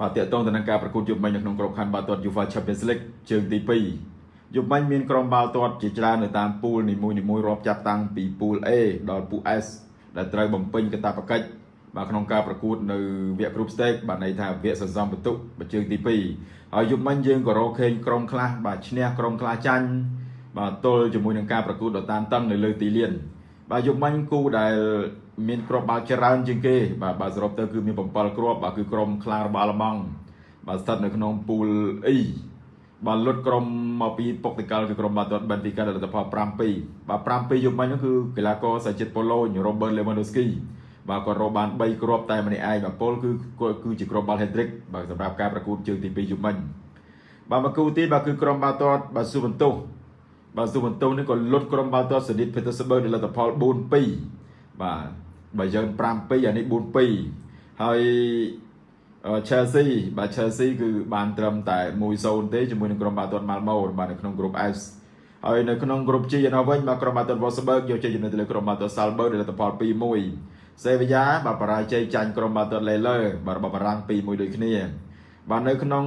បាទតកតងទៅនឹងការប្រកួតយុទ្ធមិញនៅក្នុងក្របខ័ណ្ឌបាល់ទាត់ UEFA Champions League ជើងទី2យុទ្ធមិញមានក្រុមបាល់ទាត់ជាច្រើននៅតាមពូលនីមួយៗរាប់ចាប់តាំងពីពូល A ដល់ពូល S ដែលត្រូវបំពេញកាតព្វកិច្ចបាទក្នុងការប្រកួតនៅវគ្គ Group Stage បាទន័យថាវគ្គសន្សំបន្ទុកជើងទី2ហើយយុទ្ធមិញយើងក៏រកឃើញក្រុមខ្លះបាទឈ្នះក្រុមខ្លះចាញ់បាទទល់ជាមួយនឹងការប្រកួតដ៏តានតឹងនៅលើទីលានបាទយុគមិញគូដែល មានគ្រាប់បាល់ច្រើនជាងគេ បាទបាទសរុបទៅគឺមាន7គ្រាប់បាទគឺក្រុមខ្លារបស់អាល្លឺម៉ង់បាទស្ថិតនៅក្នុងពូល E បាទលុតក្រុមមកពីពុកតិកលគឺក្រុមបាល់ទាត់បេនហ្វីកាលទ្ធផល5-2បាទ5-2យុគមិញនោះគឺកីឡាករសាជាតិប៉ូឡូញរ៉ូបឺតលេម៉ាដូស្គីបាទគាត់រកបាន3គ្រាប់តែម្នាក់ឯងបាទពលគឺគឺជាគ្រាប់បាល់ហេទ្រិកបាទសម្រាប់ការប្រកួតជើងទី2យុគមិញបាទមកគូទៀតបាទគឺក្រុមបាល់ទាត់បាទស៊ូបន្ទោសបាទស៊ូបន្ទោសនេះក៏លុតក្រុមបាល់ទាត់សេនីតភេទស្បឺដោយលទ្ធផល4-2បាទ បើយើង5-2អានេះ4-2ហើយ Chelsea បាទ Chelsea គឺបានត្រឹមតែ1-0ទេជាមួយនឹងក្រុមបាល់ទាត់ Malmo បាទនៅក្នុង Group S ហើយនៅក្នុង Group G នៅវិញបាទក្រុមបាល់ទាត់ Wolfsburg យកជ័យជំនះទៅលើក្រុមបាល់ទាត់ Salzburg ដោយលទ្ធផល2-1 Sevilla បាទបរាជ័យចាញ់ក្រុមបាល់ទាត់ Lille បាទរបស់បារាំង2-1ដូចគ្នាបាទនៅក្នុង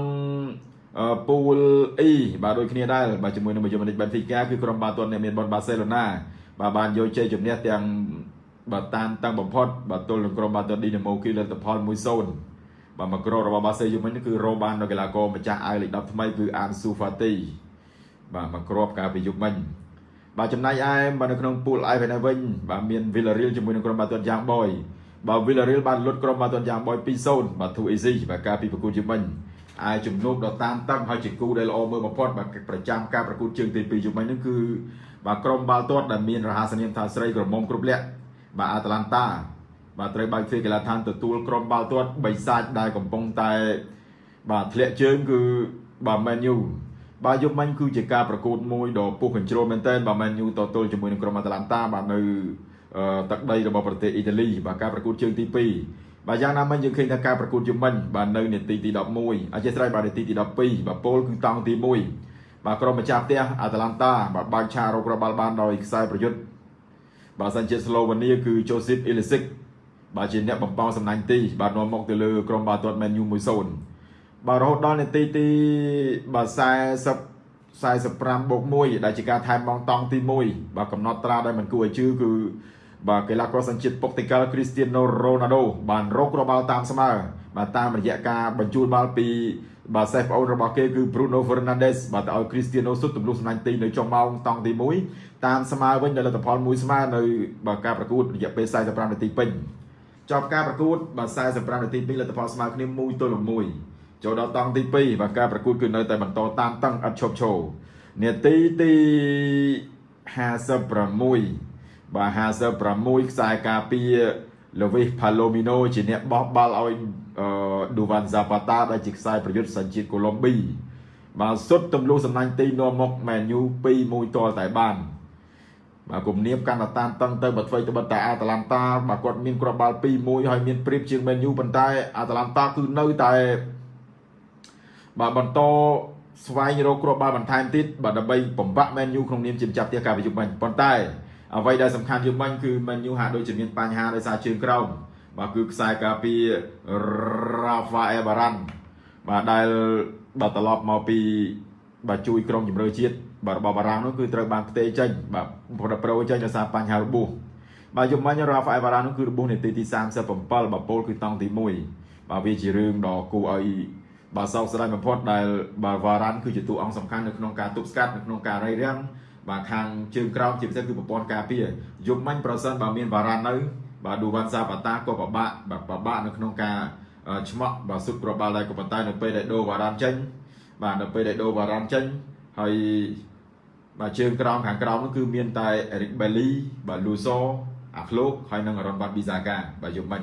ពូល E បាទដូចគ្នាដែរបាទជាមួយនឹងមជ្ឈមណ្ឌល Benfica គឺក្រុមបាល់ទាត់អ្នកមានបន Barcelona បាទបានយកជ័យជំនះទាំង បាទតានតាំងបំផុតបាទទល់នឹងក្រុមបាល់ទាត់ Dinamo Kiev លទ្ធផល1-0បាទមកក្ររបស់បាសេយូមិញគឺរកបាននៅកីឡាករម្ចាស់អាយលេខ10ថ្មីគឺអានស៊ូហ្វាទីបាទមកគ្របកាលពីយុគមិញបាទចំណែកឯបាទនៅក្នុងពូល I វិញវិញបាទមាន Villarreal ជាមួយនឹងក្រុមបាល់ទាត់យ៉ាងបយបាទ Villarreal បានលុតក្រុមបាល់ទាត់យ៉ាងបយ2-0បាទ too easy បាទកាលពីប្រកួតយុគមិញអាយជំនួបដ៏តានតឹងហើយជាគូដែលល្អមើលបំផុតបាទប្រចាំការប្រកួតជើងទី2យុគមិញហ្នឹងគឺបាទក្រុមបាល់ទាត់ដែលមានរហស្សនាមថាស្រីក្រមុំគ្រប់លក្ខ បាទអាតាឡាន់តាបាទត្រូវបើកទ្វារកីឡាដ្ឋានទទួលក្រុមបាល់ទាត់បិសាចដែលកំពុងតែបាទធ្លាក់ជើងគឺបាទ Man U បាទយប់មិញគឺជាការប្រកួតមួយដ៏ពុះកញ្ជ្រោលមែនទែនបាទ Man U តទល់ជាមួយនឹងក្រុមអាតាឡាន់តាបាទនៅទឹកដីរបស់ប្រទេសអ៊ីតាលីបាទការប្រកួតជើងទី2បាទយ៉ាងណាមិញយើងឃើញថាការប្រកួតយប់មិញបាទនៅនាទីទី11អធិស្ឋានបាទនាទីទី12បាទពលគឺតង់ទី1បាទក្រុមម្ចាស់ផ្ទះអាតាឡាន់តាបាទបើកឆារោគរបាល់បានដោយខ្សែប្រយុទ្ធ បាទសិនជាស្លូវេនីគឺ Josip Ilicic បាទជាអ្នកបំពងសំណាញ់ទី បាទនាំមកទៅលើក្រុមបាល់ទាត់ Man U 1-0បាទរហូតដល់នាទីទីបាទ40 45បូក1ដែលជាការថែមបងតង់ទី1បាទកំណត់ត្រាដែលមិនគួរឲ្យជឿគឺបាទកីឡាករសញ្ជាតិពុកតិកាល់គ្រីស្ទៀណូរ៉ូណាល់ដូបានរករបាល់តាមស្មើបាទតាមរយៈការបញ្ជូនបាល់ពី បាទសេះប្អូនរបស់គេគឺ Bruno Fernandes បាទទៅឲ្យ Cristiano សុទ្ធទម្លុះសំណាញ់ទីនៅចុងម៉ោងតង់ទី1តាមស្មើវិញដោយលទ្ធផល1ស្មើនៅបាទការប្រកួតរយៈពេល45នាទីពេញចប់ការប្រកួតបាទ45នាទីពេញលទ្ធផលស្មើគ្នា1ទល់នឹង1ចូលដល់តង់ទី2បាទការប្រកួតគឺនៅតែបន្តតាមតឹងឥតឈប់ឈរនាទីទី56បាទ56ខ្សែការពារ Luis Palomino ជាអ្នកបោះបាល់ឲ្យ Duvan Zapata ដែលជាខ្សែប្រយុទ្ធសញ្ជាតិកូឡុំប៊ីបាទសុទ្ធទម្លុះសំណាញ់ទីនាំមក Man U 2-1ទាល់តែបានបាទគំនាបកាន់តែតានតឹងទៅបើធ្វើទៅបិទតែអាតាឡាន់តាបាទគាត់មានគ្រាប់បាល់2-1ហើយមានព្រៀបជាង Man U ប៉ុន្តែអាតាឡាន់តាគឺនៅតែបាទបន្តស្វែងរកគ្រាប់បាល់បន្ថែមទៀតបាទដើម្បីបំបាក់ Man U ក្នុងនាមជាម្ចាស់ផ្ទះការប្រយុទ្ធបាញ់ប៉ុន្តែ អ្វីដែលសំខាន់យើងបាញ់គឺ Man U ហាក់ដូចជាមានបញ្ហាដោយសារជើងក្រោមបាទគឺខ្សែការពារ Rafael Varane បាទដែលបាទត្រឡប់មកពីបាទជួយក្រុមជម្រើសជាតិបាទរបស់បារាំងនោះគឺត្រូវបានផ្ទេរចេញបាទប្រដប្រូចេញដោយសារបញ្ហារបួសបាទយប់មិញ Rafael Varane នោះគឺរបួសនាទីទី37បាទពលគឺតង់ទី1បាទវាជារឿងដ៏គួរឲ្យបាទសោកស្ដាយបំផុតដែលបាទ Varane គឺជាតួអង្គសំខាន់នៅក្នុងការទប់ស្កាត់នៅក្នុងការរាយរាំង បាទខាងជើងក្រោមជាពិសេសគឺប្រព័ន្ធការពារយប់មិញប្រសិនបើមាន Varane នៅបាទឌូវ៉ាន់សាបាតាក៏ពិបាកបាទពិបាកនៅក្នុងការឆ្មក់បាទសុទ្ធប្របាល់ដែរក៏ប៉ុន្តែនៅពេលដែលដូវ៉ារ៉ាន់ចេញបាទនៅពេលដែលដូវ៉ារ៉ាន់ចេញហើយបាទជើងក្រោមខាងក្រោមនោះគឺមានតែអេរិកបេលីបាទលូសូអាក្លោកហើយនិងអរ៉ុនបាត់ប៊ីសាកាបាទយប់មិញ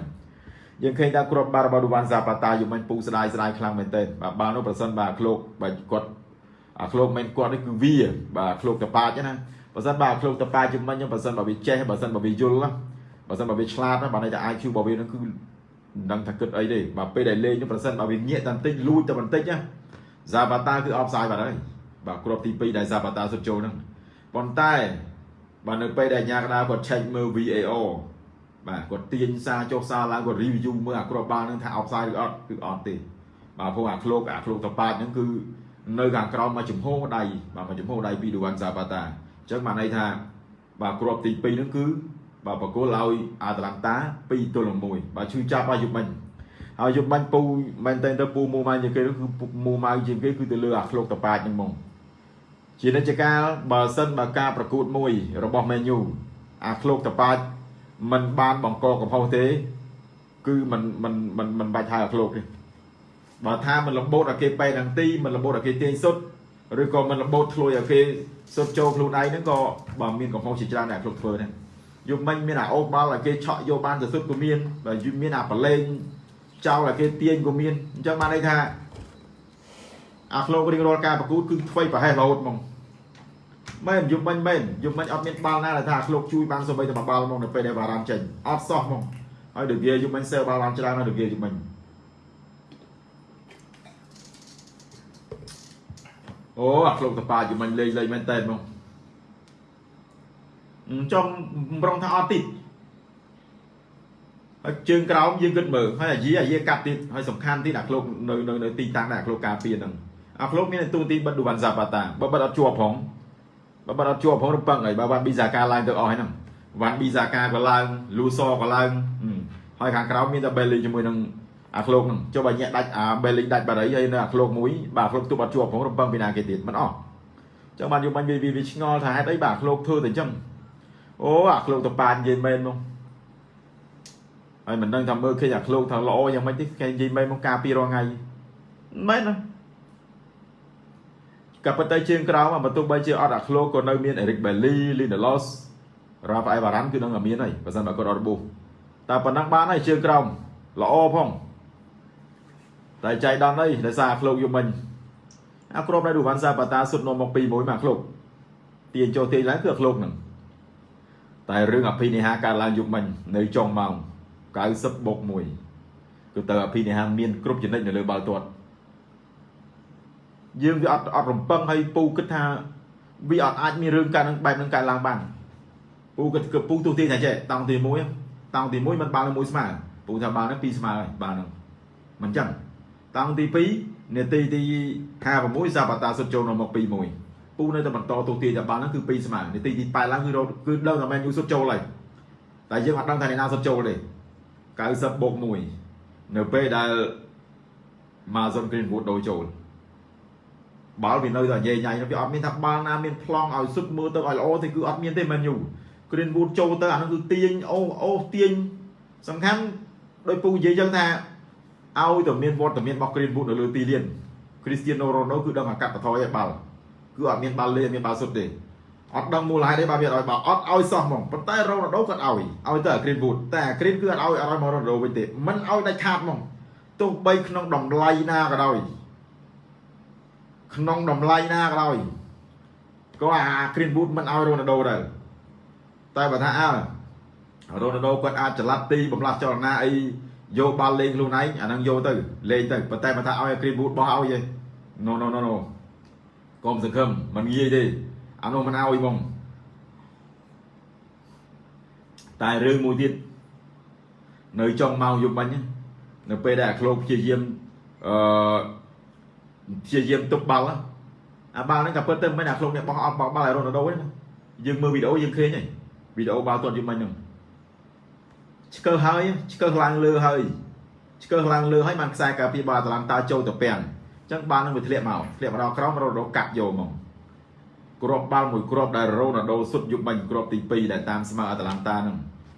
យើងឃើញថាគ្រាប់បាល់របស់ឌូវ៉ាន់សាបាតាយប់មិញពូស្ដាយស្ដាយខ្លាំងមែនទែនបាទបាល់នោះប្រសិនបាទអាក្លោកបាទគាត់ អាក្លោកមិនគាត់នេះគឺវាបាទអាក្លោកតប៉ាចណាបើសិនបាទអាក្លោកតប៉ាចយប់មិញបើសិនបើវាចេះបើសិនបើវាយល់ណាបើសិនបើវាឆ្លាតណាបាទន័យថា IQ របស់វានឹងគឺមិនដឹងថាគិតអីទេបាទពេលដែលលេងនោះប្រសិនបើវាញាក់តែបន្តិចលួចតែបន្តិចណា Zapata គឺអបសាយបាត់ហើយបាទគ្រាប់ទី2ដែល Zapata សុទ្ធចូលហ្នឹងប៉ុន្តែបាទនៅពេលដែលញ៉ាកដាគាត់ check មើល VAR បាទគាត់ទាញសារចុះសារឡើងគាត់ review មើលអាគ្រាប់បាល់ហ្នឹងថាអបសាយឬអត់គឺអត់ទេបាទព្រោះអាឃ្លោកអាឃ្លោកតប៉ាតហ្នឹងគឺ នៅខាងក្រោមមកចំហដៃបាទមកចំហដៃពីឌូវ៉ាន់សាបាតាអញ្ចឹងបានន័យថាបាទគ្រាប់ទី2ហ្នឹងគឺបាទបកគលឲ្យអាតាឡាន់តា2ទល់នឹង1បាទឈឺចាប់ឲ្យយុបមិញហើយយុបមិញពូមែនតើទៅពូមូម៉ៅជាងគេគឺមូម៉ៅជាងគេគឺទៅលើអាឃ្លោកតប៉ាតហ្នឹងហ្មងជានិច្ចកាលបើសិនបើការប្រកួតមួយរបស់ Man U អាឃ្លោកតប៉ាតมันបានបង្កកំហុសទេ គឺมันมันมันมันបាច់ហៅអាឃ្លោកទេ បើថាមិនលំបូតឲ្យគេប៉ែដងទីមិនលំបូតឲ្យគេទាញសុទ្ធឬក៏មិនលំបូតធ្លួយឲ្យគេសុទ្ធចូលខ្លួនឯងហ្នឹងក៏បើមានកំហុសជាច្រើនដែលគ្រប់ធ្វើដែរយប់មិញមានអាអូបាល់ឲ្យគេឆក់យកបានទៅសុទ្ធក៏មានបើយមានអាប្រឡេងចោលឲ្យគេទាញក៏មានអញ្ចឹងបានន័យថាអាក្លោករៀងរាល់ការប្រកួតគឺថ្មីប្រហែលរហូតហ្មងមែនយប់មិញមែនយប់មិញអត់មានបាល់ណាដែលថាក្លោកជួយបានសូម្បីតែមួយបាល់ហ្មងនៅពេលដែលបារ៉ាមចេញអត់សោះហ្មងហើយដូចវាយប់មិញសើបាល់បានច្រើនណាស់ដូចវាយប់មិញ អូអាឃ្លោកតប៉ាយប់មិញលេងលេងមែនតើហ្មងចង់ប្រងថាអត់តិចហើយជើងក្រោមយើងគិតមើលហើយអាយីអាយីកាត់ទៀតហើយសំខាន់ទៀតអាឃ្លោកនៅនៅនៅទីតាំងដែលអាឃ្លោកការពារហ្នឹងអាឃ្លោកមានទូទីបិទឌូវ៉ាន់ហ្សាបាតាបើបិទអត់ជាប់ផងបើបាត់អត់ជាប់ផងរំពឹងហើយបើវ៉ាន់ប៊ីសាកាឡើងទៅអស់ហ្នឹងវ៉ាន់ប៊ីសាកាក៏ឡើងលូសក៏ឡើងហើយខាងក្រៅមានតែបេលីជាមួយនឹង អាឃ្លោកហ្នឹងចុះបើញាក់ដាច់អាបេលីដាច់បារីហើយនៅអាឃ្លោកមួយបាទអាឃ្លោកទប់អត់ជាប់ផងរំពឹងពីណាគេទៀតមិនអស់ចឹងបានយកបាញ់វាវាឆ្ងល់ថាហេតុអីបាទអាឃ្លោកធ្វើតែអញ្ចឹងអូអាឃ្លោកតប៉ានិយាយមែនមកហើយមិនដឹងថាមើលឃើញអាឃ្លោកថាល្អយ៉ាងម៉េចទេគេនិយាយមែនមកការពីរងថ្ងៃមែនណាក៏ប៉ុន្តែជើងក្រោមបើទោះបីជាអត់អាឃ្លោកក៏នៅមានអេរិកបេលីលីណាឡូសរ៉ាហ្វអែលបារ៉ាន់គឺនឹងមានហើយបើសិនបើគាត់អត់របួសតែប៉ុណ្ណឹងបានហើយជើងក្រោមល្អផង តែចៃដន្យអីដោយសារអាឃ្លោកយំមិញអាគ្របនៅឌូវ៉ាន់សាបាតាសុទ្ធនាំមក2 1មកអាឃ្លោកទាញចូលទាញឡើងគឺអាឃ្លោកហ្នឹងតែរឿងអភិនិហាកើតឡើងយប់មិញនៅចុងម៉ោង90បូក1គឺតើអភិនិហាមានគ្រប់ចំណិចនៅលើបាល់ទាត់យើងវាអត់អត់រំពឹងឲ្យពូគិតថាវាអត់អាចមានរឿងកើតនឹងបែបនឹងកើតឡើងបានពូគិតគឺពូទូទាញថាចេះតង់ទី1តង់ទី1មិនបាល់នឹងមួយស្មើពូថាបាល់នឹង2ស្មើហើយបាល់នឹងមិនចឹង តង់ទី2នាទីទី56សាបាតាសុតចូលមក2 1ពូនៅតែបន្តទូទាញថាបាល់នឹងគឺ2ស្មើនាទីទី8ឡើងគឺគឺដឹងថាមែនយូសុតចូលហើយតែយើងអត់ដឹងថាអ្នកណាសុតចូលទេ90បូក1នៅពេលដែល Amazon Greenwood ដូរចូលបាល់វានៅតែញ៉ៃញ៉ៃវាអត់មានថាបាល់ណាមានប្លង់ឲ្យសុទ្ធមើលទៅឲ្យល្អទេគឺអត់មានទេមែនយូ Greenwood ចូលទៅអានោះគឺទាញអូអូទាញសំខាន់ដោយពូនិយាយចឹងថា ឲ្យតែមានវត្តមានរបស់ Greenwood នៅលើទីលាន Cristiano Ronaldo គឺដឹងអាកាត់បថយឲ្យបាល់គឺអត់មានបាល់លេមានបាល់សុទ្ធទេអត់ដឹងមូលហេតុទេបើវាឲ្យបាល់អត់ឲ្យសោះហ្មងប៉ុន្តែ Ronaldo គាត់ឲ្យឲ្យទៅអា Greenwood តែអា Green គឺអត់ឲ្យអត់ឲ្យមក Ronaldo វិញទេមិនឲ្យដាច់ខាតហ្មងទោះបីក្នុងតម្លៃណាក៏ដោយក្នុងតម្លៃណាក៏ដោយក៏អា Greenwood មិនឲ្យ Ronaldo ដែរតែបើថាអើ Ronaldo គាត់អាចចល័តទីបំលាស់ចលនាអី យកបាល់លេងខ្លួនឯងអាហ្នឹងយកទៅលេងទៅប៉ុន្តែបើថាឲ្យ Greenwood បោះឲ្យទេ No no no no កុំសង្ឃឹមមិនងាយទេអានោះមិនឲ្យហ្មងតែរឿងមួយទៀតនៅចុងម៉ោងយប់មិញនៅពេលដែលអាក្លោកព្យាយាមអឺព្យាយាមទប់បាល់អាបាល់ហ្នឹងក៏ពិតទៅមិនអាខ្លួនអ្នកបោះអត់បោះបាល់ឲ្យរ៉ូណាល់ដូទេយើងមើលវីដេអូយើងឃើញហើយវីដេអូបាល់ទាត់យប់មិញហ្នឹង ឆ្កើហើយឆ្កើឡើងលើហើយឆ្កើឡើងលើហើយបានខ្សែការពារបាល់តាឡាំតាចូលទៅពាំងអញ្ចឹងបាល់ហ្នឹងវាធ្លាក់មកធ្លាក់មកដល់ក្រោមរ៉ូណាល់ដូកាត់យកមកគ្រាប់បាល់មួយគ្រាប់ដែលរ៉ូណាល់ដូសុទ្ធយប់មិញគ្រាប់ទី2ដែលតាមស្មើអាតាឡាំតាហ្នឹង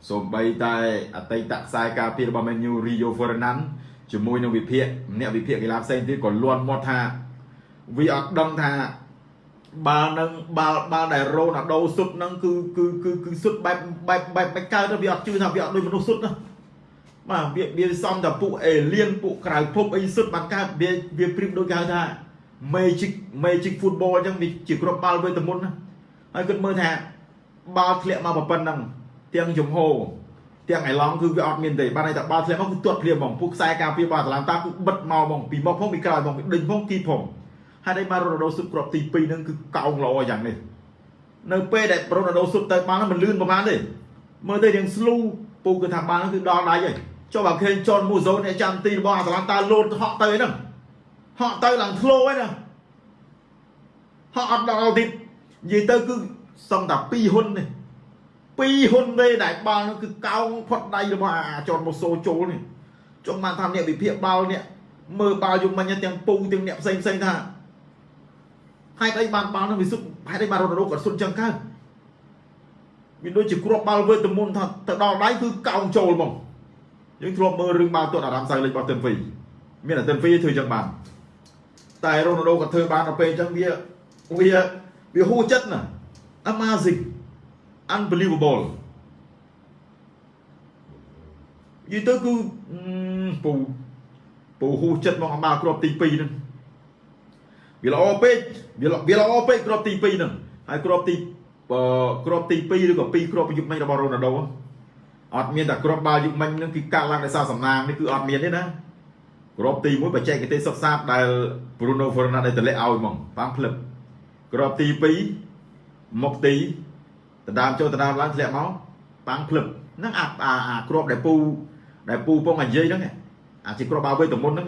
សូម្បីតែអតីតខ្សែការពាររបស់ Man U Rio Ferdinand ជាមួយនឹងវិភាគអ្នកវិភាគកីឡាផ្សេងទៀតក៏លន់មាត់ថាវាអត់ដឹងថា បាល់នឹងបាល់បាល់ដែលរ៉ូណាល់ដូសុទ្ធនឹងគឺគឺគឺគឺសុទ្ធបែបបែបបែបបែបកើតទៅវាអត់ជឿថាវាអត់ដូចមនុស្សសុទ្ធណាបាទវាវាសំតែពួកអេលៀនពួកក្រៅភពអីសុទ្ធបានកើតវាវាព្រៀបដូចគេហៅថា magic magic football អញ្ចឹងវាជាគ្រាប់បាល់វេទមន្តណាហើយគិតមើលថាបាល់ធ្លាក់មកប៉ុណ្ណឹងទាំងជំហរទាំងឯឡង់គឺវាអត់មានទេបានន័យថាបាល់ធ្លាក់មកគឺទាត់ភ្លាមហ្មងពួកខ្សែការពារបាល់តាឡាំតាគឺបិទមកហ្មងពីមុខផងពីក្រោយហ្មងដេញផងគីផង ហើយឯបានរ៉ូណាល់ដូសុទ្ធគ្រាប់ទី2ហ្នឹងគឺកោងល្អយ៉ាងនេះនៅពេលដែលរ៉ូណាល់ដូសុទ្ធទៅបាល់ហ្នឹងមិនលឿនប្រហែលទេមើលទៅរៀងស្លូពូគឺថាបាល់ហ្នឹងគឺដល់ដៃហើយចុះបើឃើញចនមូហ្សូអ្នកចាំទីរបស់អាតាឡាំតាលោតហក់ទៅហ្នឹងហក់ទៅឡើងធ្លោឯណាហក់អត់ដល់ទៀតនិយាយទៅគឺសឹងតែ2ហ៊ុននេះ2ហ៊ុនទេដែលបាល់នោះគឺកោងផុតដៃរបស់អាចនម៉ូសូចូលនេះចង់បានថាអ្នកវិភាគបាល់នេះមើលបាល់យំមិញទាំងពូទាំងអ្នកផ្សេងផ្សេងថា ហេតុអីបានបាល់នោះវាសុទ្ធហេតុអីបានរត់រោគាត់សុទ្ធចឹងកើតវាដូចជាគ្រាប់បាល់វើទៅមុនថាទៅដល់ដៃគឺកោងចូលហ្មងយើងធ្លាប់មើលរឿងបាល់ទាត់អារ៉ាមសៅលេខរបស់ទិនវីមានតែទិនវីធ្វើចឹងបានតែរ៉ូណាល់ដូក៏ធ្វើបានដល់ពេលចឹងវាវាវាហួចិត្តណា amazing unbelievable យីទៅគឺពូពូហួចិត្តមកអាគ្រាប់ទី2ហ្នឹង វាល្អពេកវាវាល្អពេកគ្រាប់ទី2ហ្នឹងហើយគ្រាប់ទីគ្រាប់ទី2ឬក៏2គ្រាប់យុគមិញរបស់រ៉ូណាល់ដូអត់មានតែគ្រាប់បាល់យុគមិញហ្នឹងគឺកាត់ឡើងដោយសារសំណាងនេះគឺអត់មានទេណាគ្រាប់ទី1បច្ចេកទេសសុខសាស្ត្រដែល Bruno Fernandes តម្លាក់ឲ្យហ្មងប៉ាំងផ្លឹបគ្រាប់ទី2មុខទីដណ្ដើមចូលដណ្ដើមឡើងធ្លាក់មកប៉ាំងផ្លឹបហ្នឹងអាអាគ្រាប់ដែលពូដែលពូពងអានិយាយហ្នឹងអាជាគ្រាប់បាល់វៃតមុនហ្នឹង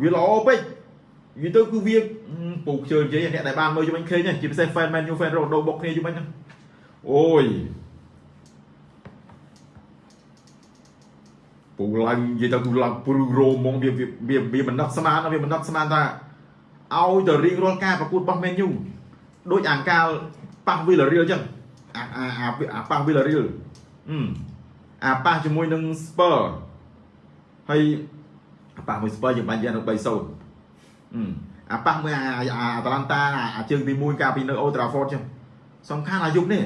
វាល្អពេក និយាយទៅគឺវាពូខ្ជិលនិយាយអ្នកដែលបានមើលយំអញឃើញជាពិសេស fan Man U fan Ronaldo បុកគ្នាយំអញហ្នឹងអូយពូឡើងនិយាយទៅគឺឡើងព្រឺរោមងវាវាវាមិនដឹកស្មានវាមិនដឹកស្មានថាឲ្យទៅរៀងរាល់ការប្រកួតរបស់ Man U ដូចអាកាលប៉ះ Villarreal អញ្ចឹងអាអាអាប៉ះ Villarreal អឺអាប៉ះជាមួយនឹង Spur ហើយប៉ះមួយ Spur យើងបាញ់យ៉ាង3-0 អាប៉ះមួយអាអាតាឡាន់តាអាជើងទី1កាលពីនៅ Old Trafford ចឹងសំខាន់អាយុនេះ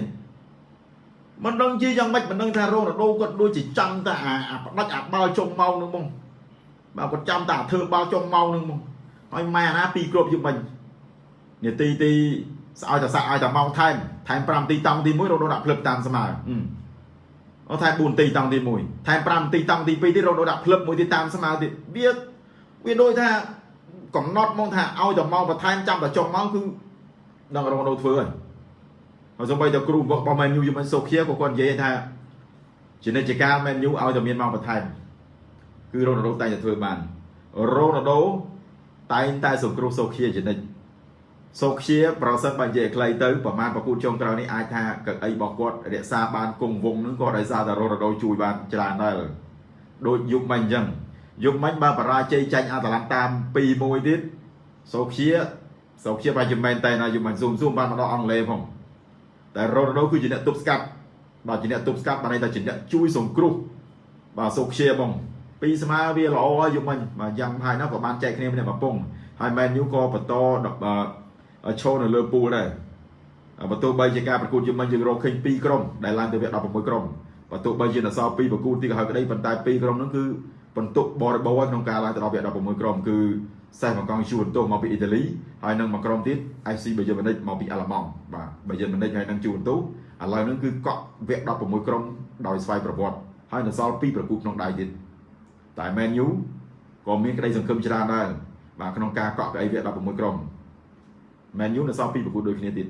មិនដឹងជាយ៉ាងម៉េចមិនដឹងថារ៉ូណាល់ដូគាត់ដូចជាចាំតែអាផ្ដាច់អាបាល់ចុងម៉ោងនឹងហ្មងបាទគាត់ចាំតែធ្វើបាល់ចុងម៉ោងនឹងហ្មងហើយម៉ែអាណាពីរគ្រប់យុបមិញនាទីទីស្អោយតែសាក់ឲ្យតែម៉ោងថែមថែម5នាទីតង់ទី1រ៉ូដូដាក់ភ្លឹបតាមស្មើអូថែម4នាទីតង់ទី1ថែម5នាទីតង់ទី2ទៀតរ៉ូដូដាក់ភ្លឹបមួយទៀតតាមស្មើទៀតវាវាដូចថា កំណត់មកថាឲ្យតែម៉ោងបន្ថែមចាំតែចុងម៉ោងគឺនឹងរ៉ូដូធ្វើហើយហើយសូម្បីតែគ្រូរបស់ Man U យមិនសូខៀក៏គាត់និយាយថាជានិច្ចកាល Man U ឲ្យតែមានម៉ោងបន្ថែមគឺរ៉ូណាល់ដូតែងតែធ្វើបានរ៉ូណាល់ដូតែងតែសង្គ្រោះសូខៀជានិច្ចសូខៀប្រសិនបើនិយាយខ្លីទៅប្រហែលប្រគូតចុងក្រោយនេះអាចថាកៅអីរបស់គាត់រក្សាបានគង់វងនឹងក៏ដោយសារតែរ៉ូណាល់ដូជួយបានច្រើនដែរដូចយុគមិញអញ្ចឹង យុគមិញបើបរាជ័យចាញ់អាតាឡាន់តាម2-1ទៀតសូខៀសូខៀបើជាមែនតែណាយុគមិញស៊ូមស៊ូមបានមកដល់អង់គ្លេសផងតែរ៉ូណាល់ដូគឺជាអ្នកទប់ស្កាត់បាទជាអ្នកទប់ស្កាត់បានន័យថាជាអ្នកជួយសង្គ្រោះបាទសូខ្ជាបងពីស្មើវាល្អហើយយំមិញបាទយ៉ាងហើយណាក៏បានចែកគ្នាម្នាក់មួយពងហើយ Man U ក៏បន្តឈរនៅលើពូលដែរបើទោះបីជាការប្រកួតយំមិញយើងរកឃើញ2ក្រុមដែលឡើងទៅវគ្គ16ក្រុមបើទោះបីជាអសល់2ប្រកួតទីក៏ហើយក្តីប៉ុន្តែ2ក្រុមហ្នឹងគឺ បន្ទុកបរិបូរក្នុងការឡើងទៅដល់វគ្គ16ក្រុមគឺសេះមកកង់ជួនទោសមកពីអ៊ីតាលីហើយនឹងមកក្រុមទៀត FC បាយឺនម៉ូនិចមកពីអាល្លឺម៉ង់បាទបាយឺនម៉ូនិចហើយនឹងជួនទោសឥឡូវហ្នឹងគឺកក់វគ្គ16ក្រុមដោយស្វ័យប្រវត្តិហើយនៅសល់2ប្រកួតក្នុងដៃទៀតតែ Man U ក៏មានក្តីសង្ឃឹមច្រើនដែរបាទក្នុងការកក់កៅអីវគ្គ16ក្រុម Man U នៅសល់2ប្រកួតដូចគ្នាទៀត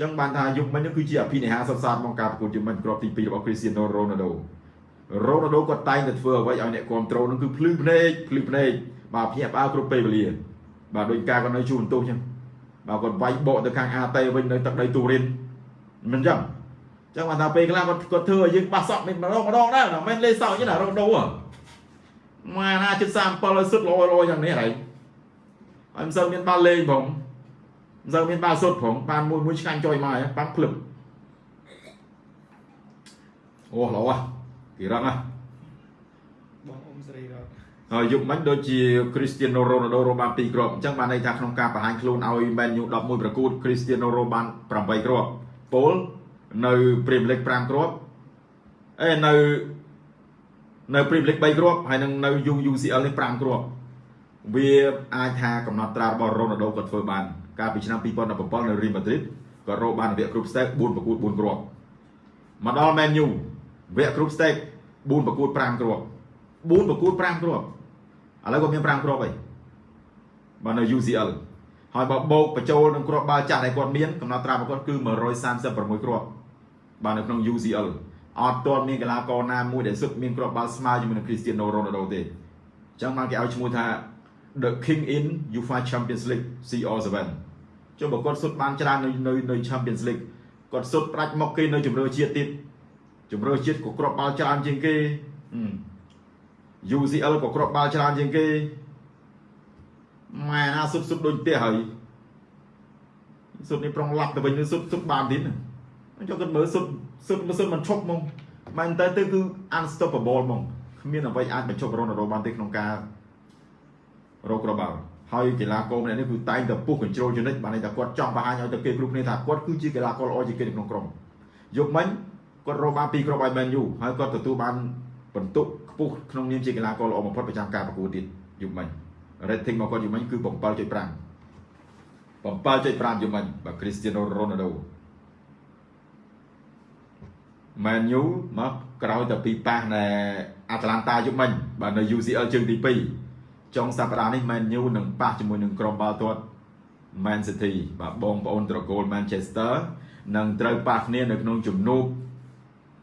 ចឹងបានថាយុគមិញគឺជាអភិនិហាសុទ្ធសាធក្នុងការប្រកួតយុគមិញគ្រាប់ទី2របស់ Cristiano Ronaldo Ronaldo គាត់តែងតែធ្វើអ្វីឲ្យអ្នកគ្រប់ត្រូលនឹងគឺភ្លឺភ្នែកភ្លឺភ្នែកបាទភ្ញាក់ផ្អើលគ្រប់ពេលវេលាបាទដោយការគាត់នៅជួនទោសចឹងបាទគាត់វាយបកទៅខាងអាតេវិញនៅទឹកដីទូរិនមិនចឹងចឹងបានថាពេលខ្លះគាត់គាត់ធ្វើឲ្យយើងប៉ះសក់មិនម្ដងម្ដងដែរមិនមែនលេសក់ចឹងណារងដូហ៎មកណាជិត37ឲ្យសុទ្ធល្អល្អយ៉ាងនេះហើយហើយមិនសូវមានបាល់លេងផងមិនសូវមានបាល់សុទ្ធផងបានមួយមួយឆ្កាញ់ចុយមកហើយប៉ាំភ្លឹបអូល្អ គេរឹងហ៎ហើយយុគមិញដូចជា Cristiano Ronaldo រកបាន2គ្រាប់អញ្ចឹងបានន័យថាក្នុងការបង្ហាញខ្លួនឲ្យ Man U 11ប្រកួត Cristiano Ronaldo បាន8គ្រាប់ពលនៅ Premier League 5គ្រាប់អេនៅនៅ Premier League 3គ្រាប់ហើយនឹងនៅ UCL នេះ5គ្រាប់វាអាចថាកំណត់ត្រារបស់ Ronaldo គាត់ធ្វើបាន កាលពីឆ្នាំ2017នៅ Real Madrid គាត់រកបានវគ្គ Group Stage 4ប្រកួត4គ្រាប់មកដល់ Man U វគ្គ Group Stage 4ប្រកួត5គ្រាប់4ប្រកួត5គ្រាប់ឥឡូវគាត់មាន5គ្រាប់ហើយបាទនៅ UCL ហើយបើបូកបញ្ចូលនឹងគ្រាប់បាល់ចាស់ដែលគាត់មានកំណត់ត្រារបស់គាត់គឺ136គ្រាប់បាទនៅក្នុង UCL អត់ទាន់មានកីឡាករណាមួយដែលសុទ្ធមានគ្រាប់បាល់ស្មើជាមួយនឹង Cristiano Ronaldo ទេចឹងបានគេឲ្យឈ្មោះថា The King in UEFA Champions League CR7 ចុះបើគាត់សុទ្ធបានច្រើននៅនៅនៅ Champions League គាត់សុទ្ធប្រាច់មកគេនៅជម្រើសជាតិទៀត ជម្រើសជាតិក៏គ្រាប់បាល់ច្រើនជាងគេ UCL ក៏គ្រាប់បាល់ច្រើនជាងគេម៉ែណាសុទ្ធសុទ្ធដូចផ្ទះហើយសុទ្ធនេះប្រងឡាប់ទៅវិញនឹងសុទ្ធសុទ្ធបានទៀតអញ្ចឹងគាត់មើលសុទ្ធសុទ្ធសុទ្ធមិនឈប់ហ្មងមែនតើទៅគឺ unstoppable ហ្មងគ្មានអ្វីអាចបញ្ឈប់រ៉ូណាល់ដូបានទេក្នុងការរកគ្រាប់បាល់ហើយកីឡាករម្នាក់នេះគឺតែងតែពុះ control ចនិចបានន័យថាគាត់ចង់បង្ហាញឲ្យទៅគេគ្រប់គ្នាថាគាត់គឺជាកីឡាករល្អជាងគេនៅក្នុងក្រុមយកមិញ គាត់រកបានពីរគ្រាប់ឲ្យ Man U ហើយគាត់ទទួលបានបន្ទុកខ្ពស់ក្នុងនាមជាកីឡាករល្អបំផុតប្រចាំការប្រកួតទៀតយុគមិញ rating របស់គាត់យុគមិញគឺ7.5 7.5យុគមិញបាទ Cristiano Ronaldo Man U មកក្រោយតែពីប៉ះនៅ Atlanta យុគមិញបាទនៅ UCL ជើងទី2ចុងសប្តាហ៍នេះ Man U នឹងប៉ះជាមួយនឹងក្រុមបាល់ទាត់ Man City បាទបងប្អូនត្រកូល Manchester នឹងត្រូវប៉ះគ្នានៅក្នុងជំនួប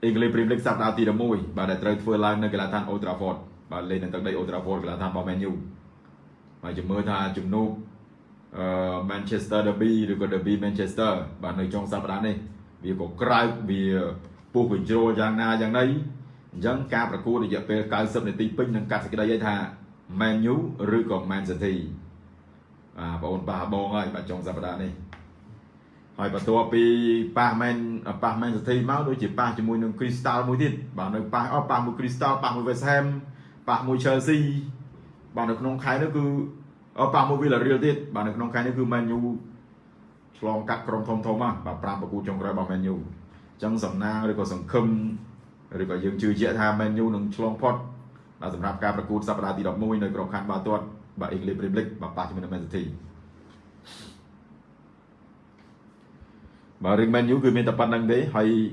English Premier League សប្តាហ៍ទី11បាទដែលត្រូវធ្វើឡើងនៅកីឡាដ្ឋាន Old Trafford បាទលេងនៅទឹកដី Old Trafford កីឡាដ្ឋានរបស់ Man U ហើយជំរឿថាជំនួបអឺ Manchester Derby ឬក៏ Derby Manchester បាទនៅចុងសប្តាហ៍នេះវាក៏ក្រៅវាពុះបញ្ជ្រោលយ៉ាងណាយ៉ាងណីអញ្ចឹងការប្រកួតរយៈពេល90នាទីពេញនឹងកាត់សេចក្តីឲ្យថា Man U ឬក៏ Man City បាទបងប្អូនប៉ះបងហើយបាទចុងសប្តាហ៍នេះ ហើយបន្ទាប់ពីប៉ះមែនប៉ះមែនសិទ្ធិមកដូចជាប៉ះជាមួយនឹង Crystal មួយទៀតបាទនៅប៉ះអស់ប៉ះមួយ Crystal ប៉ះមួយ West Ham ប៉ះមួយ Chelsea បាទនៅក្នុងខែនេះគឺប៉ះមួយ Villarreal ទៀតបាទនៅក្នុងខែនេះគឺ Man U ឆ្លងកាត់ក្រុមធំធំហ្នឹងបាទ5ប្រកួតចុងក្រោយរបស់ Man U អញ្ចឹងសំណាងឬក៏សង្ឃឹមឬក៏យើងជឿជាក់ថា Man U នឹងឆ្លងផុតបាទសម្រាប់ការប្រកួតសប្តាហ៍ទី11នៅក្រុមខណ្ឌបាល់ទាត់បាទ English Premier League បាទប៉ះជាមួយនឹង Man City បាទរឿង Man U គឺមានតែប៉ុណ្្នឹងទេហើយ